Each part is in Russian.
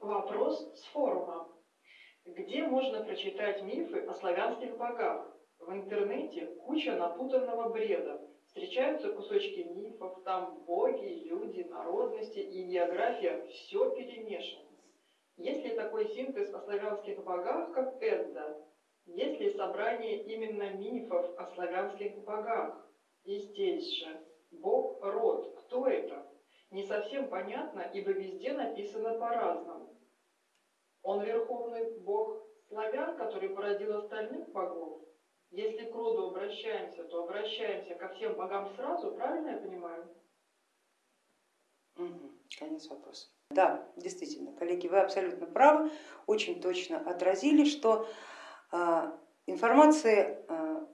Вопрос с форума. Где можно прочитать мифы о славянских богах? В интернете куча напутанного бреда. Встречаются кусочки мифов, там боги, люди, народности и география, все перемешано. Есть ли такой синтез о славянских богах, как Эдда? Есть ли собрание именно мифов о славянских богах? И здесь же, бог род, кто это? Не совсем понятно, ибо везде написано по-разному. Он верховный бог славян, который породил остальных богов. Если к роду обращаемся, то обращаемся ко всем богам сразу, правильно я понимаю? Угу, конец вопроса. Да, действительно, коллеги, вы абсолютно правы, очень точно отразили, что э, информации э,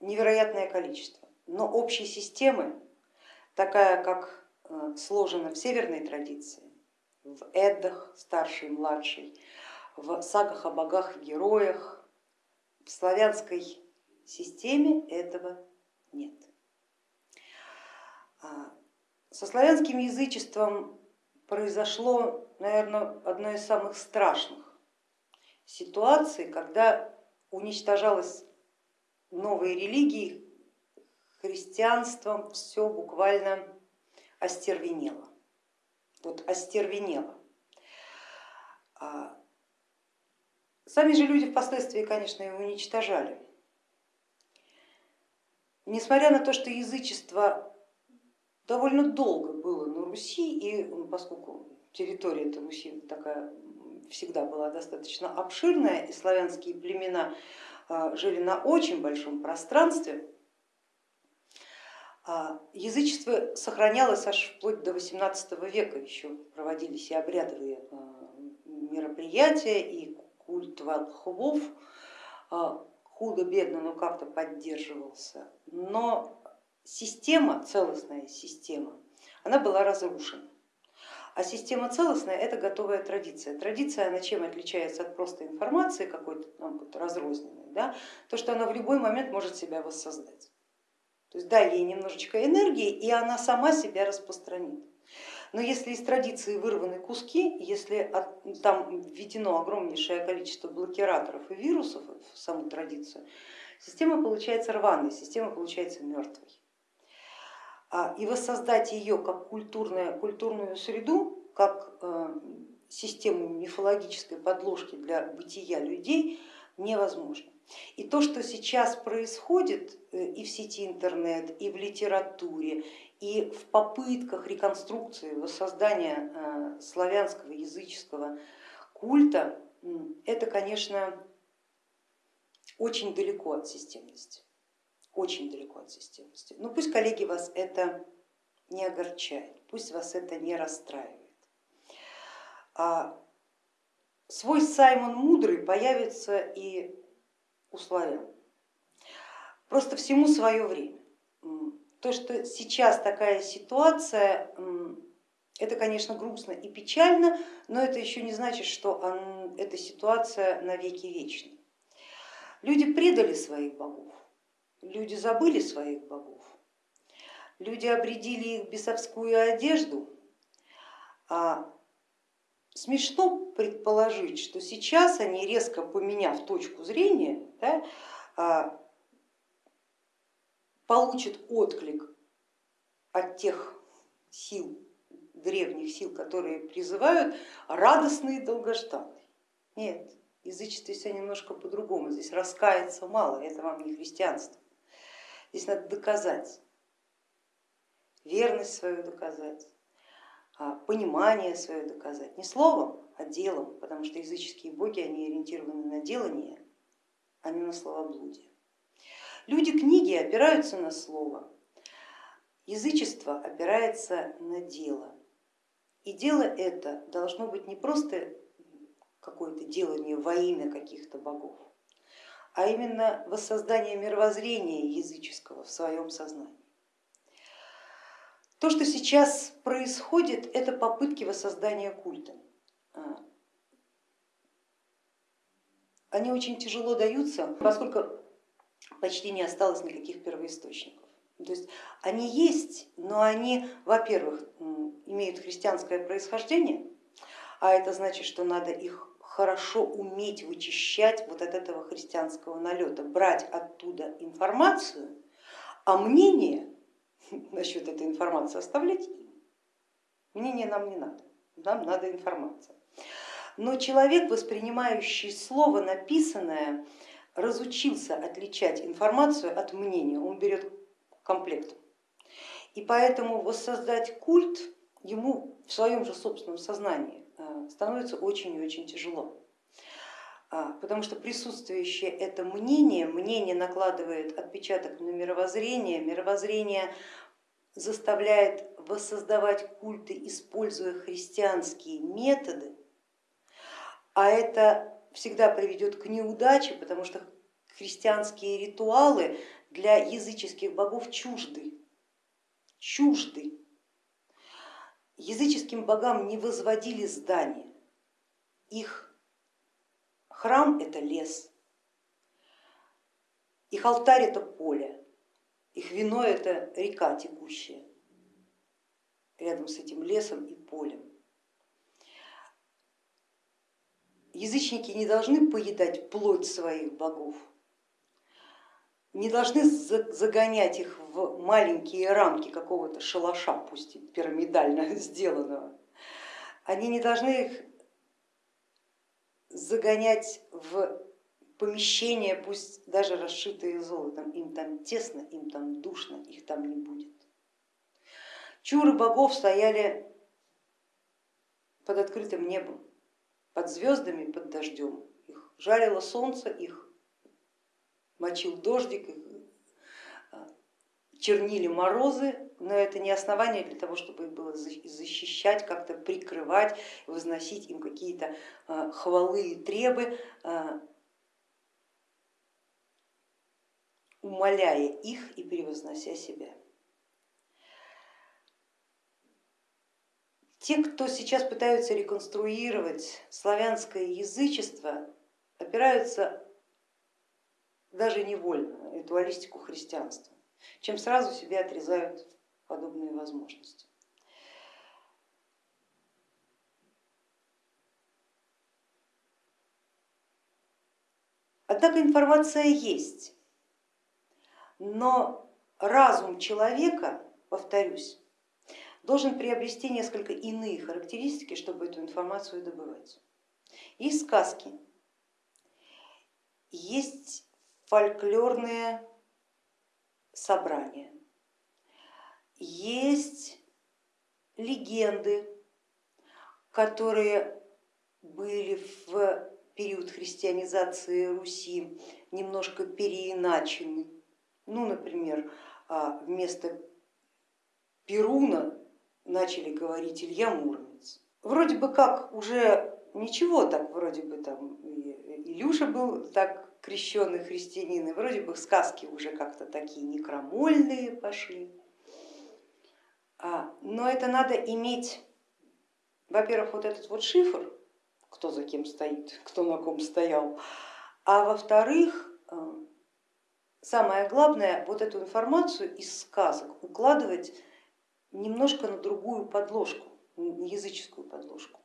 невероятное количество, но общей системы, такая как э, сложена в северной традиции, в Эддах, старший, младший, в сагах о богах и героях, в славянской системе этого нет. А, со славянским язычеством произошло, наверное, одно из самых страшных ситуаций, когда уничтожалась новые религии, христианством все буквально остервенело. Вот остервенело. А, сами же люди впоследствии, конечно, его уничтожали. Несмотря на то, что язычество довольно долго было на Руси, и поскольку территория этой Руси такая всегда была достаточно обширная, и славянские племена а, жили на очень большом пространстве, язычество сохранялось аж вплоть до 18 века, еще проводились и обрядовые а, мероприятия, и культ волхвов худо-бедно, но как-то поддерживался. Но система, целостная система, она была разрушена. А система целостная это готовая традиция. Традиция, она чем отличается от просто информации какой-то разрозненной? Да? То, что она в любой момент может себя воссоздать. То есть дай ей немножечко энергии, и она сама себя распространит. Но если из традиции вырваны куски, если там введено огромнейшее количество блокираторов и вирусов в саму традицию, система получается рваной, система получается мертвой. А, и воссоздать ее как культурную, культурную среду, как э, систему мифологической подложки для бытия людей невозможно. И то, что сейчас происходит э, и в сети интернет, и в литературе, и в попытках реконструкции, воссоздания э, славянского языческого культа, это, конечно, очень далеко от системности очень далеко от системности. Но пусть, коллеги, вас это не огорчает, пусть вас это не расстраивает. А свой Саймон Мудрый появится и у. Просто всему свое время. То, что сейчас такая ситуация, это, конечно, грустно и печально, но это еще не значит, что эта ситуация навеки вечна. Люди предали своих богов, люди забыли своих богов, люди обредили их бесовскую одежду, а смешно предположить, что сейчас они, резко поменяв точку зрения, да, а, получат отклик от тех сил, древних сил, которые призывают радостный и долгожданный. Нет, язычество все немножко по-другому, здесь раскаяться мало, это вам не христианство. Здесь надо доказать, верность свою доказать, понимание свое доказать, не словом, а делом, потому что языческие боги, они ориентированы на делание, а не на словоблудие. Люди книги опираются на слово, язычество опирается на дело. И дело это должно быть не просто какое-то делание во имя каких-то богов, а именно воссоздание мировоззрения языческого в своем сознании. То, что сейчас происходит, это попытки воссоздания культа. А, они очень тяжело даются, поскольку почти не осталось никаких первоисточников. То есть они есть, но они, во-первых, имеют христианское происхождение, а это значит, что надо их хорошо уметь вычищать вот от этого христианского налета, брать оттуда информацию, а мнение насчет этой информации оставлять. Мнение нам не надо, нам надо информация. Но человек, воспринимающий слово написанное, разучился отличать информацию от мнения, он берет комплект. И поэтому воссоздать культ ему в своем же собственном сознании э, становится очень и очень тяжело. А, потому что присутствующее это мнение, мнение накладывает отпечаток на мировоззрение, мировоззрение заставляет воссоздавать культы, используя христианские методы, а это всегда приведет к неудаче, потому что христианские ритуалы для языческих богов чужды, чужды. Языческим богам не возводили здания, их храм это лес, их алтарь это поле, их вино это река текущая рядом с этим лесом и полем. Язычники не должны поедать плоть своих богов, не должны загонять их в маленькие рамки какого-то шалаша, пусть пирамидально сделанного. Они не должны их загонять в помещения, пусть даже расшитые золотом. Им там тесно, им там душно, их там не будет. Чуры богов стояли под открытым небом под звездами, под дождем. Их жарило солнце, их мочил дождик, их чернили морозы, но это не основание для того, чтобы их было защищать, как-то прикрывать, возносить им какие-то а, хвалы и требы, а, умоляя их и превознося себя. Те, кто сейчас пытаются реконструировать славянское язычество, опираются даже невольно на ритуалистику христианства, чем сразу себе отрезают подобные возможности. Однако информация есть, но разум человека, повторюсь, должен приобрести несколько иные характеристики, чтобы эту информацию добывать. Есть сказки, есть фольклорные собрания, есть легенды, которые были в период христианизации Руси немножко переиначены. Ну, например, а, вместо Перуна начали говорить Илья Муромец. Вроде бы как уже ничего так, вроде бы там Илюша был так крещенный христианин, и вроде бы сказки уже как-то такие некромольные пошли. А, но это надо иметь, во-первых, вот этот вот шифр, кто за кем стоит, кто на ком стоял, а во-вторых, э, самое главное, вот эту информацию из сказок укладывать немножко на другую подложку, языческую подложку.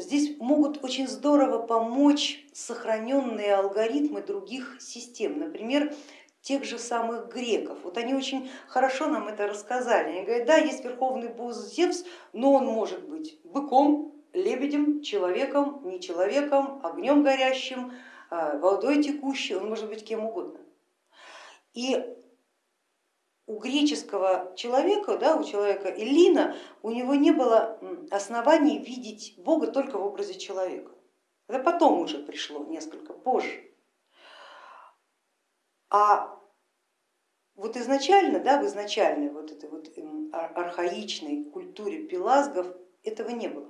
Здесь могут очень здорово помочь сохраненные алгоритмы других систем, например, тех же самых греков. Вот они очень хорошо нам это рассказали. Они говорят, да, есть верховный бог Зевс, но он может быть быком, лебедем, человеком, не человеком, огнем горящим, а, водой текущей, он может быть кем угодно. И у греческого человека, да, у человека Эллина, у него не было оснований видеть Бога только в образе человека. Это потом уже пришло, несколько позже. А вот изначально, да, в изначальной вот этой вот архаичной культуре пелазгов этого не было.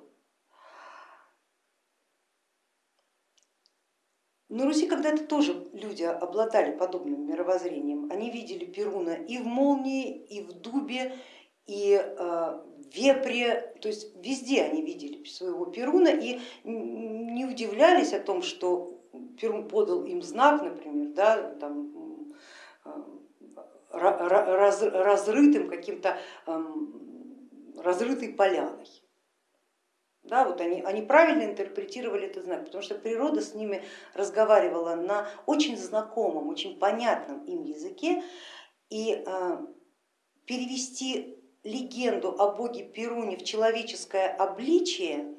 На Руси когда-то тоже люди обладали подобным мировоззрением. Они видели Перуна и в молнии, и в дубе, и э, вепре, то есть везде они видели своего Перуна и не удивлялись о том, что Перун подал им знак, например, да, там, раз, разрытым каким-то, эм, разрытой поляной. Да, вот они, они правильно интерпретировали этот знак, потому что природа с ними разговаривала на очень знакомом, очень понятном им языке, и э, перевести легенду о боге Перуне в человеческое обличие,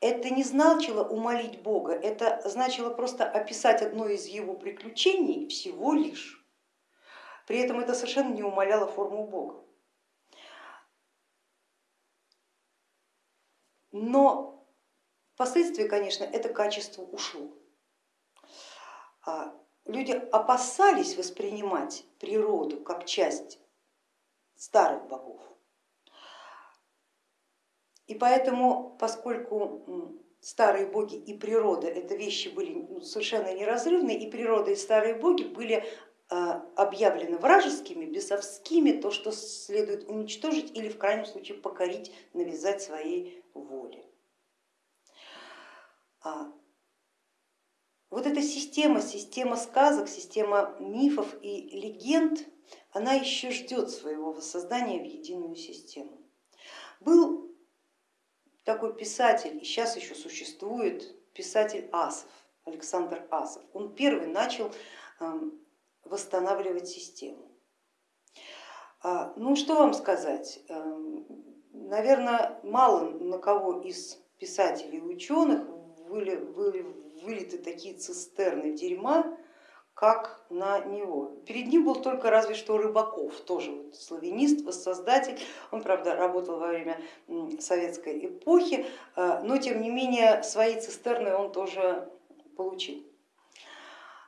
это не значило умолить Бога, это значило просто описать одно из его приключений всего лишь. При этом это совершенно не умаляло форму Бога. Но впоследствии, конечно, это качество ушло. А люди опасались воспринимать природу как часть старых богов. И поэтому, поскольку старые боги и природа это вещи были ну, совершенно неразрывны, и природа и старые боги были а, объявлены вражескими, бесовскими, то, что следует уничтожить или в крайнем случае покорить, навязать своей воле. Вот эта система, система сказок, система мифов и легенд, она еще ждет своего воссоздания в единую систему. Был такой писатель, и сейчас еще существует, писатель Асов, Александр Асов. Он первый начал восстанавливать систему. А, ну что вам сказать, эм, наверное, мало на кого из писателей и ученых были, были вылиты такие цистерны дерьма, как на него. Перед ним был только разве что Рыбаков, тоже вот славянист, воссоздатель, он, правда, работал во время советской эпохи, э, но тем не менее свои цистерны он тоже получил.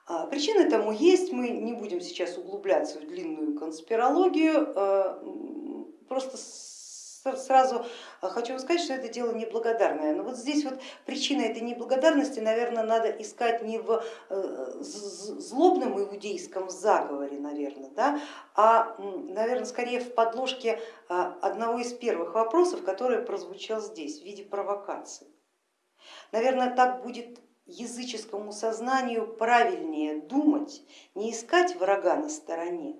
А, причины тому есть, мы не будем сейчас углубляться в длинную конспирологию, э, просто сразу хочу вам сказать, что это дело неблагодарное. Но вот здесь вот причина этой неблагодарности, наверное, надо искать не в э, злобном иудейском заговоре, наверное, да, а, наверное, скорее в подложке а, одного из первых вопросов, который прозвучал здесь в виде провокации. Наверное, так будет языческому сознанию правильнее думать, не искать врага на стороне,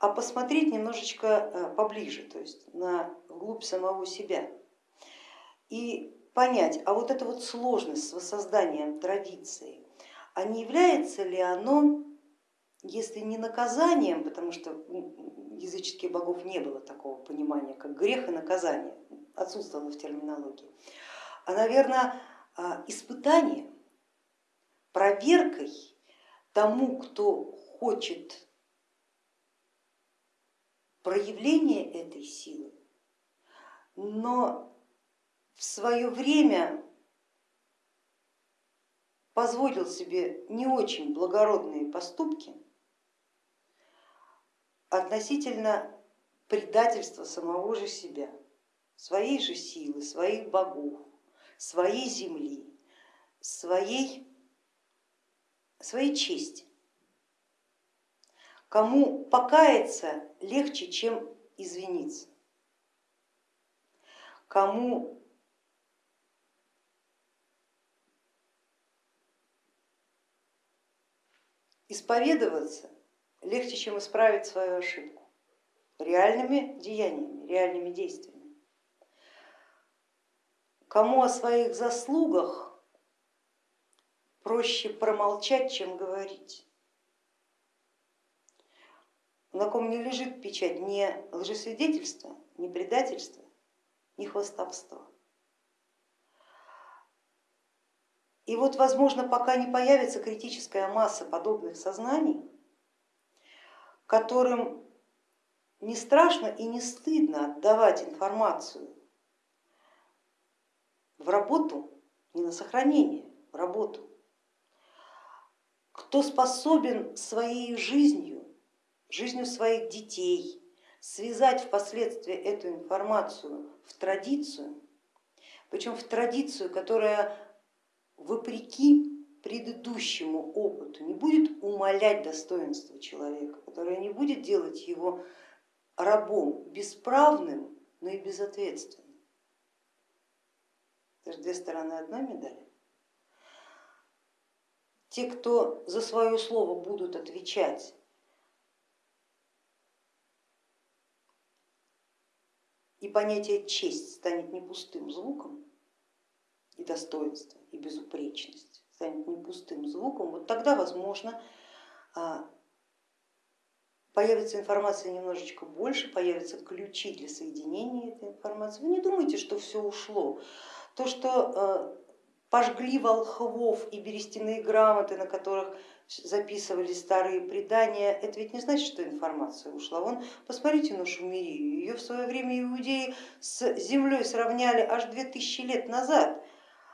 а посмотреть немножечко э, поближе, то есть на вглубь самого себя. И понять, а вот эта вот сложность с воссозданием традиции, а не является ли оно, если не наказанием, потому что языческих богов не было такого понимания, как грех и наказание, отсутствовало в терминологии, а, наверное, а, испытанием, проверкой тому, кто хочет проявления этой силы, но в свое время позволил себе не очень благородные поступки относительно предательства самого же себя, своей же силы, своих богов, своей земли, своей, своей чести. Кому покаяться легче, чем извиниться, кому исповедоваться легче, чем исправить свою ошибку? Реальными деяниями, реальными действиями. Кому о своих заслугах проще промолчать, чем говорить. На ком не лежит печать ни лжесвидетельства, ни предательства, ни хвостовства. И вот, возможно, пока не появится критическая масса подобных сознаний, которым не страшно и не стыдно отдавать информацию в работу, не на сохранение, в работу. Кто способен своей жизнью, жизнью своих детей связать впоследствии эту информацию в традицию, причем в традицию, которая вопреки предыдущему опыту не будет умалять достоинство человека, которая не будет делать его рабом бесправным, но и безответственным. Это же две стороны одной медали. Те, кто за свое слово будут отвечать, и понятие честь станет не пустым звуком, и достоинство, и безупречность, станет не пустым звуком, вот тогда, возможно, а, появится информация немножечко больше, появятся ключи для соединения этой информации. Вы не думайте, что все ушло. То, что а, пожгли волхвов и берестяные грамоты, на которых записывали старые предания, это ведь не значит, что информация ушла. Вон, посмотрите на Шумерию, ее в свое время иудеи с землей сравняли аж 2000 лет назад,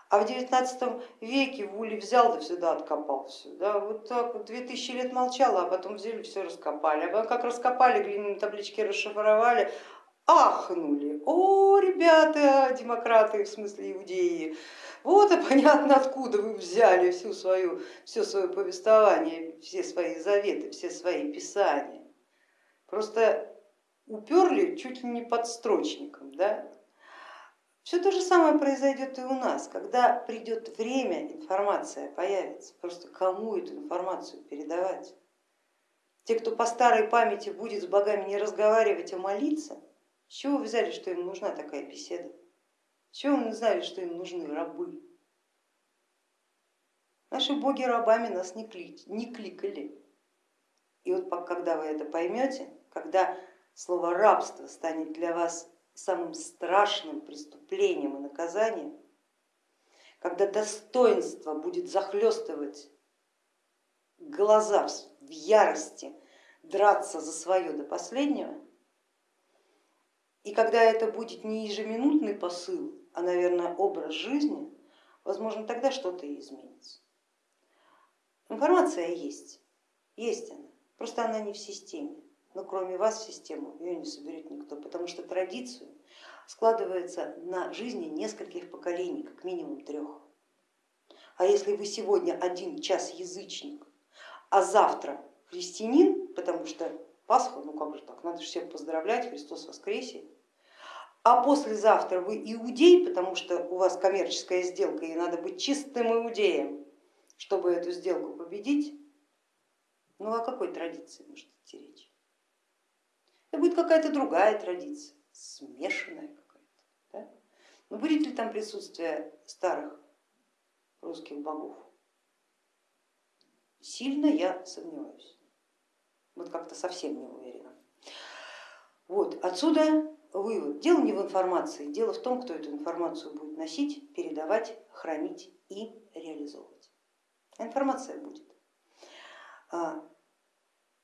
а в 19 веке Вули взял да сюда откопал все. Да, вот так вот 2000 лет молчало, а потом взяли все раскопали. А как раскопали, глиняные таблички расшифровали, ахнули. О, ребята, демократы, в смысле иудеи, вот и понятно, откуда вы взяли всю свою, все свое повествование, все свои заветы, все свои писания. Просто уперли чуть ли не под строчником. Да? Все то же самое произойдет и у нас, когда придет время, информация появится, просто кому эту информацию передавать. Те, кто по старой памяти будет с богами не разговаривать, а молиться, с чего вы взяли, что им нужна такая беседа? Чего вы знали, что им нужны рабы? Наши боги рабами нас не, кли, не кликали. И вот когда вы это поймете, когда слово рабство станет для вас самым страшным преступлением и наказанием, когда достоинство будет захлестывать глаза в ярости, драться за свое до последнего, и когда это будет не ежеминутный посыл, а, наверное, образ жизни, возможно, тогда что-то изменится. Информация есть, есть она, просто она не в системе. Но кроме вас в систему ее не соберет никто, потому что традицию складывается на жизни нескольких поколений, как минимум трех. А если вы сегодня один час язычник, а завтра христианин, потому что Пасха, ну как же так, надо же всех поздравлять, Христос воскресе, а послезавтра вы иудей, потому что у вас коммерческая сделка и надо быть чистым иудеем, чтобы эту сделку победить, ну о какой традиции может идти речь? Это будет какая-то другая традиция, смешанная какая-то. Да? Но будет ли там присутствие старых русских богов? Сильно я сомневаюсь, вот как-то совсем не уверена. Вот отсюда вывод. Дело не в информации, дело в том, кто эту информацию будет носить, передавать, хранить и реализовывать. Информация будет. А,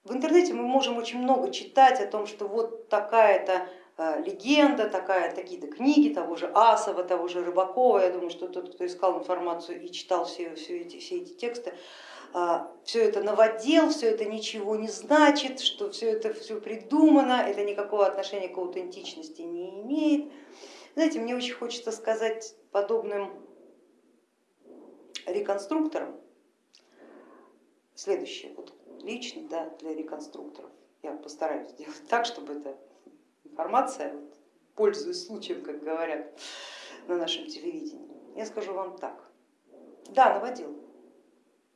в интернете мы можем очень много читать о том, что вот такая-то а, легенда, такая, такие-то книги того же Асова, того же Рыбакова. Я думаю, что тот, кто искал информацию и читал все, все, эти, все эти тексты, все это новодел, все это ничего не значит, что все это все придумано, это никакого отношения к аутентичности не имеет. Знаете, мне очень хочется сказать подобным реконструкторам следующее, вот лично да, для реконструкторов. Я постараюсь сделать так, чтобы эта информация, пользуясь случаем, как говорят на нашем телевидении, я скажу вам так. Да, наводил,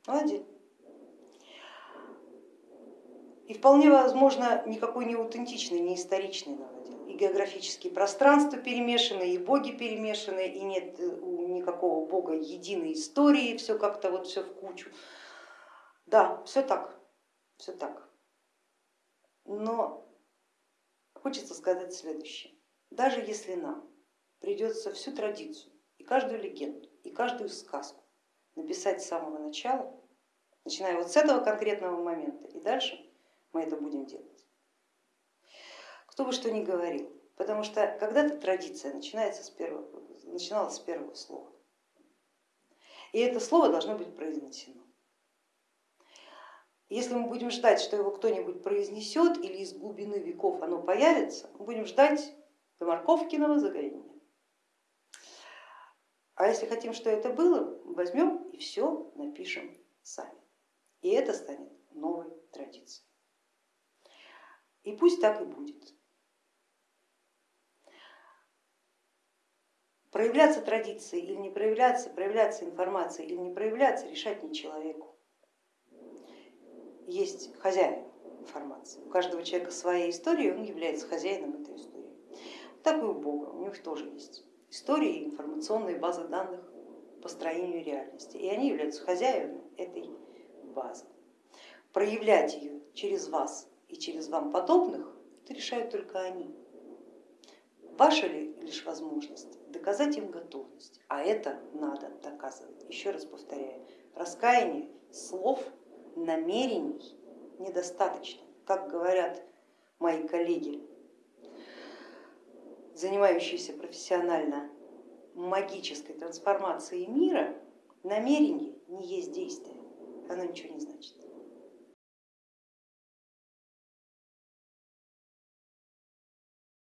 Молодец. И вполне возможно никакой не аутентичный, не историчный наводил. И географические пространства перемешаны, и боги перемешаны, и нет у никакого бога единой истории, все как-то вот все в кучу. Да, все так, все так. Но хочется сказать следующее. Даже если нам придется всю традицию и каждую легенду, и каждую сказку написать с самого начала, начиная вот с этого конкретного момента и дальше, мы это будем делать. Кто бы что ни говорил, потому что когда-то традиция начинается с первого, начиналась с первого слова. И это слово должно быть произнесено. Если мы будем ждать, что его кто-нибудь произнесет или из глубины веков оно появится, мы будем ждать до Марковкиного загорения. А если хотим, что это было, возьмем и все напишем сами. И это станет новой традицией. И пусть так и будет. Проявляться традиции или не проявляться, проявляться информацией или не проявляться, решать не человеку. Есть хозяин информации. У каждого человека своя история, он является хозяином этой истории. Так и у Бога, у них тоже есть истории, информационные базы данных, построению реальности, и они являются хозяевами этой базы. Проявлять ее через вас и через вам подобных, это решают только они. Ваша ли лишь возможность доказать им готовность, а это надо доказывать. Еще раз повторяю, раскаяние слов, намерений недостаточно. Как говорят мои коллеги, занимающиеся профессионально магической трансформацией мира, намерение не есть действие, оно ничего не значит.